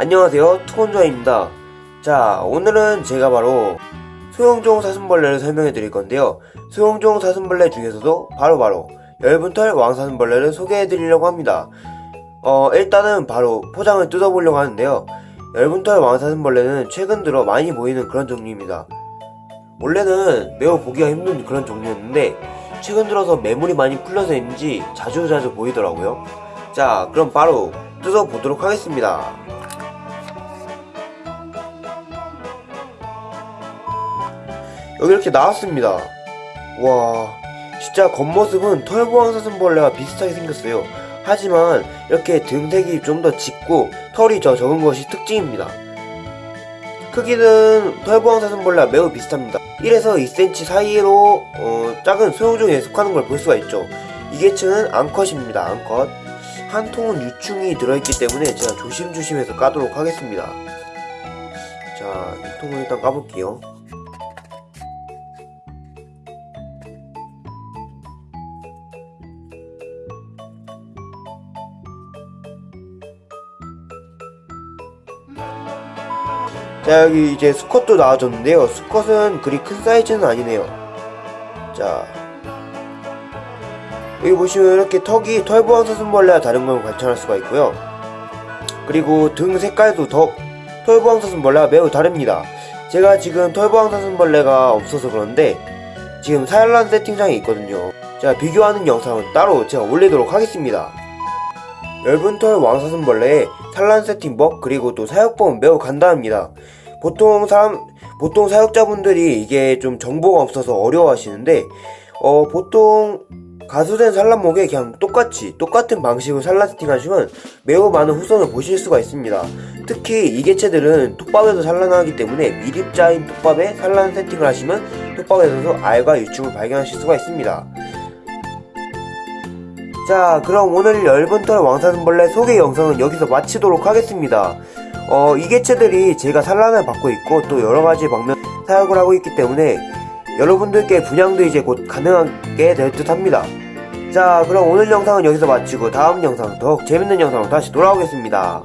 안녕하세요 투건조아입니다. 자 오늘은 제가 바로 소형종 사슴벌레를 설명해 드릴 건데요. 소형종 사슴벌레 중에서도 바로 바로 열분털 왕사슴벌레를 소개해 드리려고 합니다. 어 일단은 바로 포장을 뜯어보려고 하는데요. 열분털 왕사슴벌레는 최근 들어 많이 보이는 그런 종류입니다. 원래는 매우 보기가 힘든 그런 종류였는데 최근 들어서 매물이 많이 풀려서인지 자주자주 보이더라고요. 자 그럼 바로 뜯어보도록 하겠습니다 여기 이렇게 나왔습니다. 와 진짜 겉모습은 털보왕사슴벌레와 비슷하게 생겼어요. 하지만 이렇게 등색이 좀 더 짙고 털이 더 적은 것이 특징입니다. 크기는 털보왕사슴벌레와 매우 비슷합니다. 1에서 2cm 사이로 어, 작은 소형종에 속하는 걸 볼 수가 있죠. 이 계층은 암컷입니다 암컷. 한 통은 유충이 들어있기 때문에 제가 조심조심해서 까도록 하겠습니다. 자 이 통을 일단 까볼게요 자 여기 이제 수컷도 나와줬는데요. 수컷은 그리 큰 사이즈는 아니네요. 자. 여기 보시면 이렇게 턱이 털보왕 사슴벌레와 다른 걸 관찰할 수가 있고요. 그리고 등 색깔도 더 털보왕 사슴벌레와 매우 다릅니다. 제가 지금 털보왕 사슴벌레가 없어서 그런데 지금 사열란 세팅장에 있거든요. 자 비교하는 영상은 따로 제가 올리도록 하겠습니다. 열분털 왕사슴벌레의 산란 세팅법 그리고 또 사육법은 매우 간단합니다. 보통 사람 보통 사육자분들이 이게 좀 정보가 없어서 어려워하시는데 어 보통 가수된 산란목에 그냥 똑같이 똑같은 방식으로 산란 세팅하시면 매우 많은 후손을 보실 수가 있습니다. 특히 이 개체들은 톱밥에서 산란하기 때문에 미립자인 톱밥에 산란 세팅을 하시면 톱밥에서도 알과 유충을 발견하실 수가 있습니다. 자 그럼 오늘 열분털 왕사슴벌레 소개 영상은 여기서 마치도록 하겠습니다 어, 이 개체들이 제가 산란을 받고 있고 또 여러가지 방면 사육을 하고 있기 때문에 여러분들께 분양도 이제 곧 가능하게 될 듯 합니다. 자 그럼 오늘 영상은 여기서 마치고 다음 영상 더욱 재밌는 영상으로 다시 돌아오겠습니다